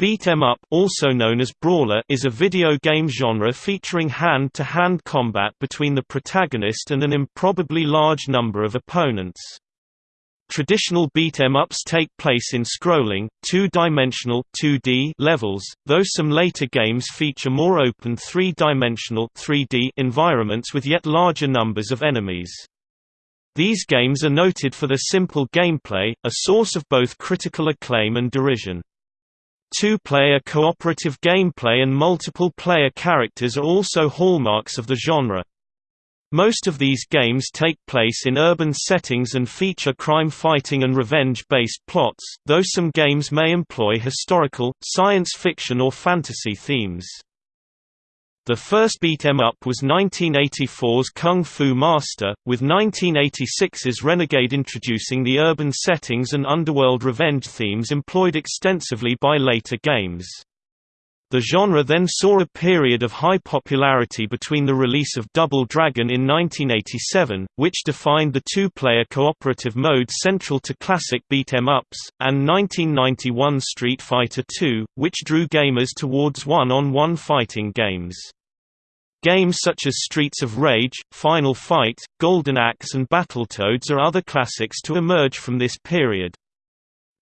Beat 'em up also known as brawler is a video game genre featuring hand-to-hand -hand combat between the protagonist and an improbably large number of opponents. Traditional beat 'em ups take place in scrolling, two-dimensional (2D) levels, though some later games feature more open three-dimensional (3D) environments with yet larger numbers of enemies. These games are noted for their simple gameplay, a source of both critical acclaim and derision. Two-player cooperative gameplay and multiple player characters are also hallmarks of the genre. Most of these games take place in urban settings and feature crime-fighting and revenge-based plots, though some games may employ historical, science fiction or fantasy themes. The first beat 'em up was 1984's Kung Fu Master, with 1986's Renegade introducing the urban settings and underworld revenge themes employed extensively by later games. The genre then saw a period of high popularity between the release of Double Dragon in 1987, which defined the two-player cooperative mode central to classic beat 'em ups, and 1991 Street Fighter II, which drew gamers towards one-on-one -on -one fighting games. Games such as Streets of Rage, Final Fight, Golden Axe and Battletoads are other classics to emerge from this period.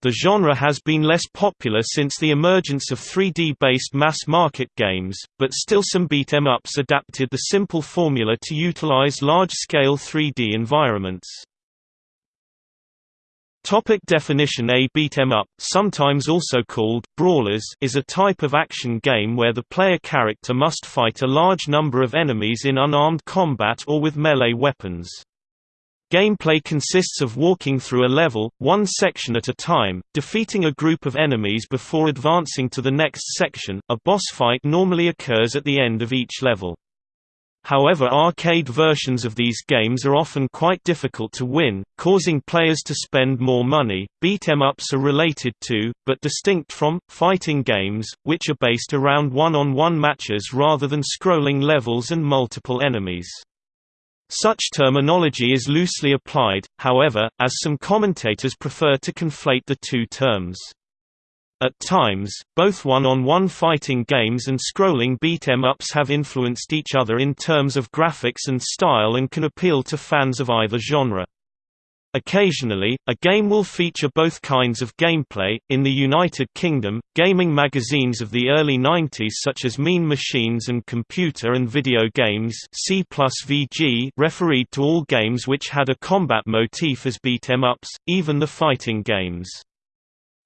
The genre has been less popular since the emergence of 3D-based mass-market games, but still some beat-em-ups adapted the simple formula to utilize large-scale 3D environments. Topic definition A beat 'em up, sometimes also called brawlers, is a type of action game where the player character must fight a large number of enemies in unarmed combat or with melee weapons. Gameplay consists of walking through a level, one section at a time, defeating a group of enemies before advancing to the next section. A boss fight normally occurs at the end of each level. However arcade versions of these games are often quite difficult to win, causing players to spend more money. Beat 'em ups are related to, but distinct from, fighting games, which are based around one-on-one -on -one matches rather than scrolling levels and multiple enemies. Such terminology is loosely applied, however, as some commentators prefer to conflate the two terms. At times, both one-on-one -on -one fighting games and scrolling beat-em-ups have influenced each other in terms of graphics and style and can appeal to fans of either genre. Occasionally, a game will feature both kinds of gameplay. In the United Kingdom, gaming magazines of the early 90s such as Mean Machines and Computer and Video Games C VG refereed to all games which had a combat motif as beat 'em ups, even the fighting games.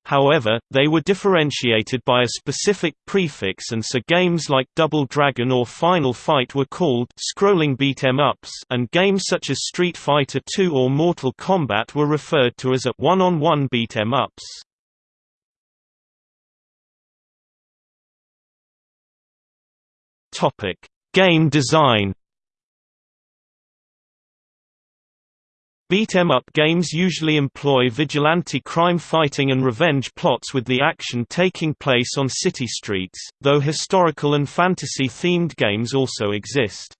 However, they were differentiated by a specific prefix and so games like Double Dragon or Final Fight were called scrolling beat 'em ups and games such as Street Fighter II or Mortal Kombat were referred to as a one-on-one -on -one beat 'em ups. Topic: Game design Beat-em-up games usually employ vigilante crime fighting and revenge plots with the action taking place on city streets, though historical and fantasy-themed games also exist.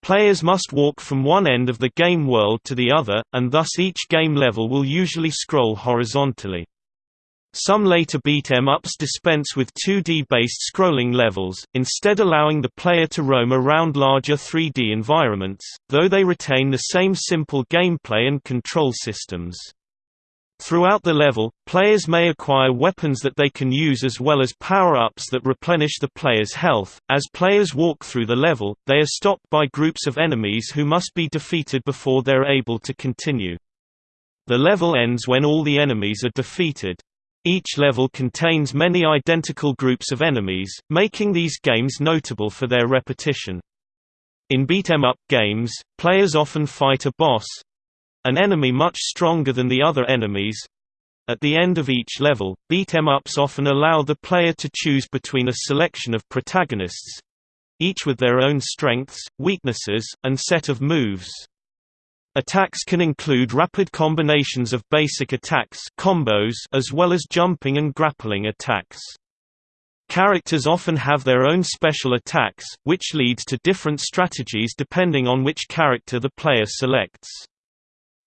Players must walk from one end of the game world to the other, and thus each game level will usually scroll horizontally. Some later beat-em-ups dispense with 2D-based scrolling levels, instead allowing the player to roam around larger 3D environments, though they retain the same simple gameplay and control systems. Throughout the level, players may acquire weapons that they can use as well as power-ups that replenish the player's health. As players walk through the level, they are stopped by groups of enemies who must be defeated before they're able to continue. The level ends when all the enemies are defeated. Each level contains many identical groups of enemies, making these games notable for their repetition. In beat-em-up games, players often fight a boss—an enemy much stronger than the other enemies. At the end of each level, beat-em-ups often allow the player to choose between a selection of protagonists—each with their own strengths, weaknesses, and set of moves. Attacks can include rapid combinations of basic attacks combos as well as jumping and grappling attacks. Characters often have their own special attacks, which leads to different strategies depending on which character the player selects.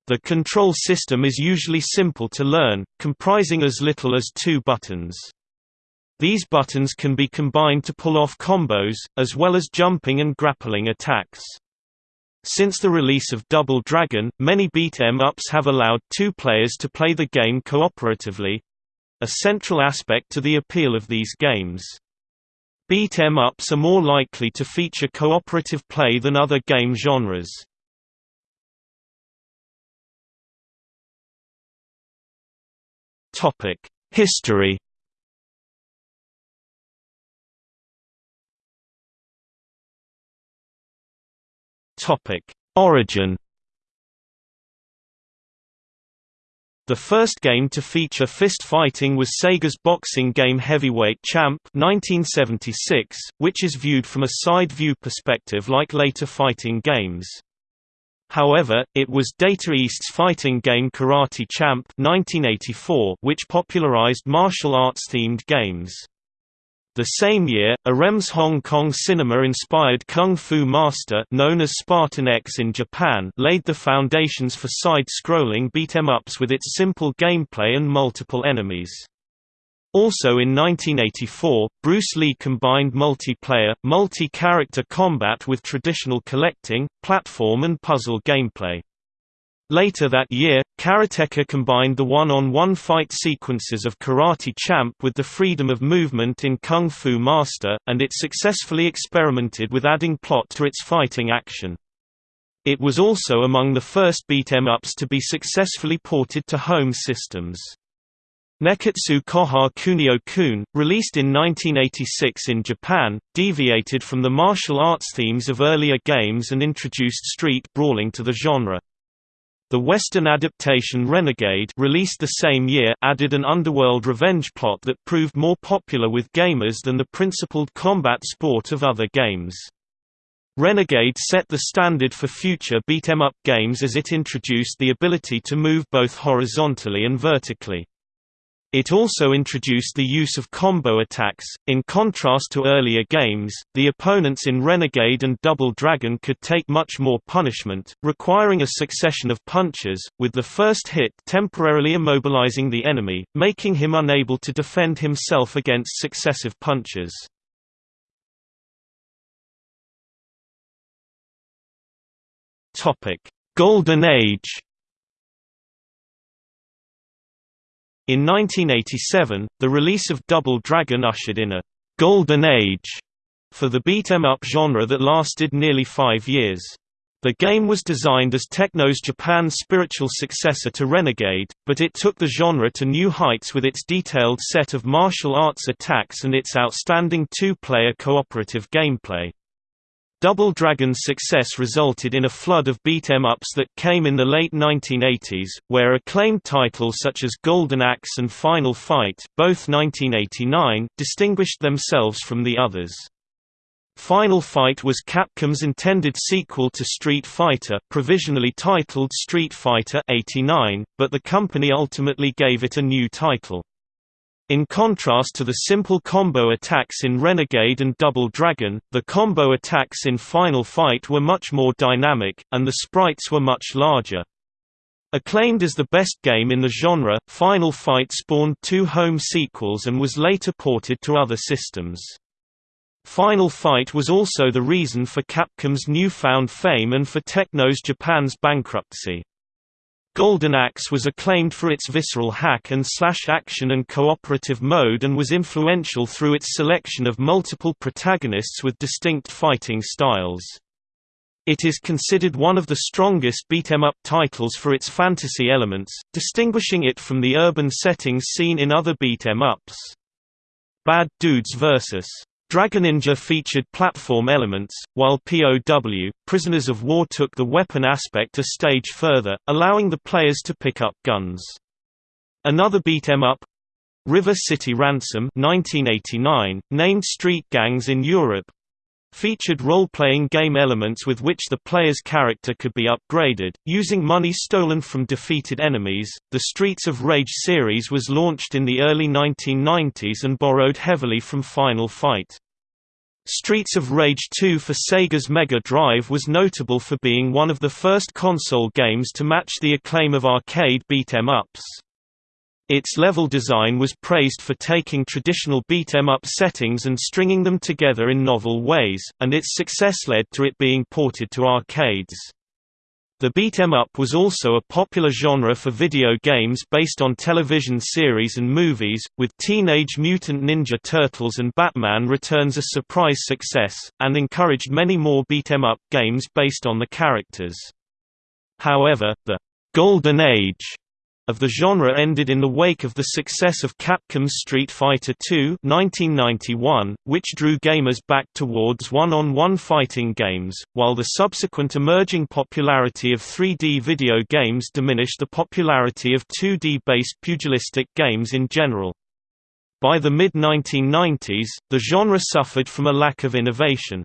The control system is usually simple to learn, comprising as little as two buttons. These buttons can be combined to pull off combos, as well as jumping and grappling attacks. Since the release of Double Dragon, many beat-em-ups have allowed two players to play the game cooperatively—a central aspect to the appeal of these games. Beat-em-ups are more likely to feature cooperative play than other game genres. History Topic: Origin. The first game to feature fist fighting was Sega's boxing game Heavyweight Champ 1976, which is viewed from a side-view perspective like later fighting games. However, it was Data East's fighting game Karate Champ 1984 which popularized martial arts-themed games. The same year, Irem's Hong Kong cinema-inspired Kung Fu Master known as Spartan X in Japan laid the foundations for side-scrolling beat-em-ups with its simple gameplay and multiple enemies. Also in 1984, Bruce Lee combined multiplayer, multi-character combat with traditional collecting, platform and puzzle gameplay. Later that year, Karateka combined the one-on-one -on -one fight sequences of Karate Champ with the freedom of movement in Kung Fu Master, and it successfully experimented with adding plot to its fighting action. It was also among the first beat-em-ups to be successfully ported to home systems. Nekketsu Koha Kunio-kun, released in 1986 in Japan, deviated from the martial arts themes of earlier games and introduced street brawling to the genre. The Western adaptation Renegade released the same year added an underworld revenge plot that proved more popular with gamers than the principled combat sport of other games. Renegade set the standard for future beat-em-up games as it introduced the ability to move both horizontally and vertically. It also introduced the use of combo attacks. In contrast to earlier games, the opponents in Renegade and Double Dragon could take much more punishment, requiring a succession of punches, with the first hit temporarily immobilizing the enemy, making him unable to defend himself against successive punches. Topic: Golden Age In 1987, the release of Double Dragon ushered in a «golden age» for the beat-em-up genre that lasted nearly five years. The game was designed as Techno's Japan's spiritual successor to Renegade, but it took the genre to new heights with its detailed set of martial arts attacks and its outstanding two-player cooperative gameplay. Double Dragon's success resulted in a flood of beat-em-ups that came in the late 1980s, where acclaimed titles such as Golden Axe and Final Fight both 1989 distinguished themselves from the others. Final Fight was Capcom's intended sequel to Street Fighter provisionally titled Street Fighter 89, but the company ultimately gave it a new title. In contrast to the simple combo attacks in Renegade and Double Dragon, the combo attacks in Final Fight were much more dynamic, and the sprites were much larger. Acclaimed as the best game in the genre, Final Fight spawned two home sequels and was later ported to other systems. Final Fight was also the reason for Capcom's newfound fame and for Techno's Japan's bankruptcy. Golden Axe was acclaimed for its visceral hack and slash action and cooperative mode and was influential through its selection of multiple protagonists with distinct fighting styles. It is considered one of the strongest beat-em-up titles for its fantasy elements, distinguishing it from the urban settings seen in other beat-em-ups. Bad Dudes vs. Dragoninja featured platform elements, while POW, Prisoners of War took the weapon aspect a stage further, allowing the players to pick up guns. Another beat-em-up, River City Ransom 1989, named Street Gangs in Europe, featured role-playing game elements with which the player's character could be upgraded, using money stolen from defeated enemies. The Streets of Rage series was launched in the early 1990s and borrowed heavily from Final Fight. Streets of Rage 2 for Sega's Mega Drive was notable for being one of the first console games to match the acclaim of arcade beat-em-ups. Its level design was praised for taking traditional beat-em-up settings and stringing them together in novel ways, and its success led to it being ported to arcades. The beat-em-up was also a popular genre for video games based on television series and movies, with Teenage Mutant Ninja Turtles and Batman Returns a surprise success, and encouraged many more beat-em-up games based on the characters. However, the «Golden Age» of the genre ended in the wake of the success of Capcom's Street Fighter II 1991, which drew gamers back towards one-on-one -on -one fighting games, while the subsequent emerging popularity of 3D video games diminished the popularity of 2D-based pugilistic games in general. By the mid-1990s, the genre suffered from a lack of innovation.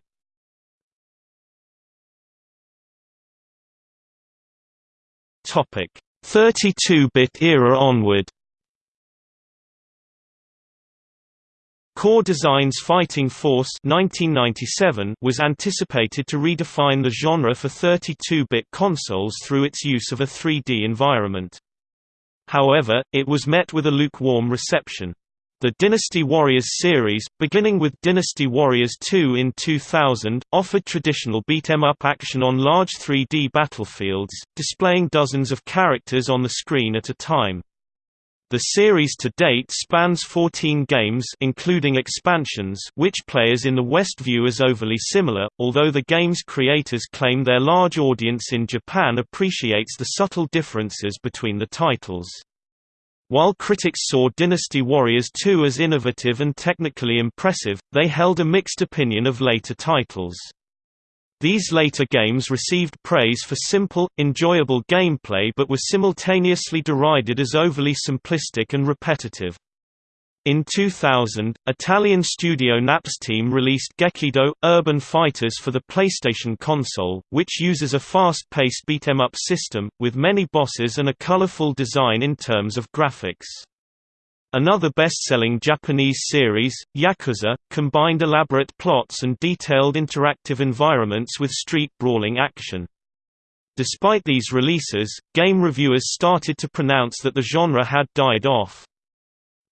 Topic 32-bit era onward Core Design's Fighting Force 1997 was anticipated to redefine the genre for 32-bit consoles through its use of a 3D environment. However, it was met with a lukewarm reception. The Dynasty Warriors series, beginning with Dynasty Warriors 2 in 2000, offered traditional beat-em-up action on large 3D battlefields, displaying dozens of characters on the screen at a time. The series to date spans 14 games including expansions which players in the West view as overly similar, although the game's creators claim their large audience in Japan appreciates the subtle differences between the titles. While critics saw Dynasty Warriors 2 as innovative and technically impressive, they held a mixed opinion of later titles. These later games received praise for simple, enjoyable gameplay but were simultaneously derided as overly simplistic and repetitive. In 2000, Italian studio Napsteam released Gekido – Urban Fighters for the PlayStation console, which uses a fast-paced beat-em-up system, with many bosses and a colorful design in terms of graphics. Another best-selling Japanese series, Yakuza, combined elaborate plots and detailed interactive environments with street brawling action. Despite these releases, game reviewers started to pronounce that the genre had died off.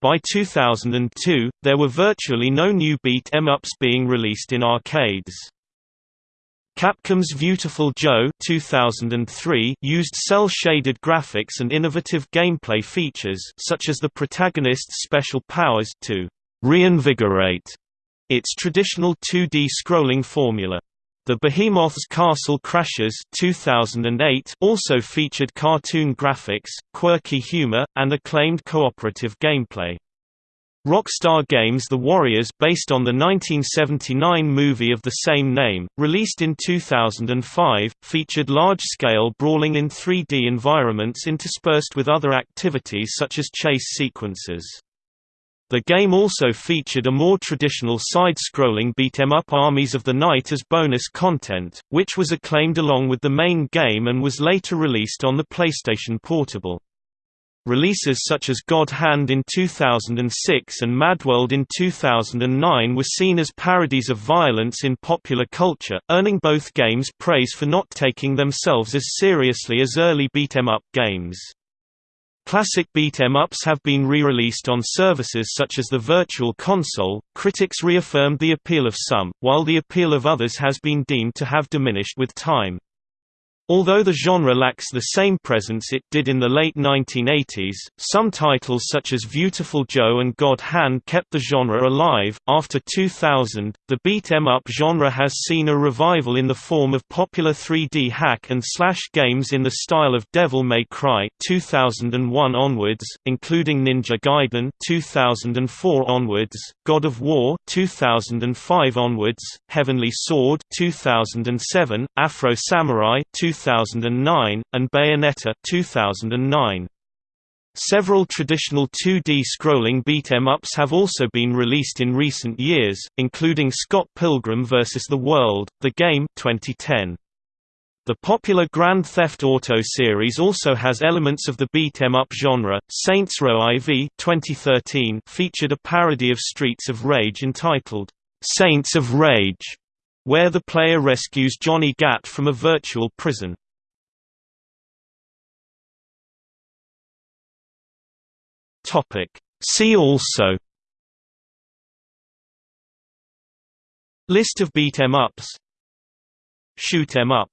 By 2002, there were virtually no new beat em ups being released in arcades. Capcom's Beautiful Joe 2003 used cel-shaded graphics and innovative gameplay features such as the protagonist's special powers to reinvigorate its traditional 2D scrolling formula. The Behemoth's Castle Crashers 2008 also featured cartoon graphics, quirky humor, and acclaimed cooperative gameplay. Rockstar Games The Warriors based on the 1979 movie of the same name, released in 2005, featured large-scale brawling in 3D environments interspersed with other activities such as chase sequences. The game also featured a more traditional side-scrolling beat-em-up Armies of the Night as bonus content, which was acclaimed along with the main game and was later released on the PlayStation Portable. Releases such as God Hand in 2006 and Madworld in 2009 were seen as parodies of violence in popular culture, earning both games praise for not taking themselves as seriously as early beat-em-up games. Classic beat 'em ups have been re-released on services such as the Virtual Console. Critics reaffirmed the appeal of some, while the appeal of others has been deemed to have diminished with time. Although the genre lacks the same presence it did in the late 1980s, some titles such as Beautiful Joe and God Hand kept the genre alive. After 2000, the beat 'em up genre has seen a revival in the form of popular 3D hack and slash games in the style of Devil May Cry 2001 onwards, including Ninja Gaiden 2004 onwards, God of War 2005 onwards, Heavenly Sword 2007, Afro Samurai 2009, and Bayonetta 2009. Several traditional 2D scrolling beat 'em ups have also been released in recent years, including Scott Pilgrim vs. the World, the game 2010. The popular Grand Theft Auto series also has elements of the beat 'em up genre. Saints Row IV 2013 featured a parody of Streets of Rage entitled Saints of Rage where the player rescues Johnny Gat from a virtual prison. See also. List of beat 'em ups Shoot 'em up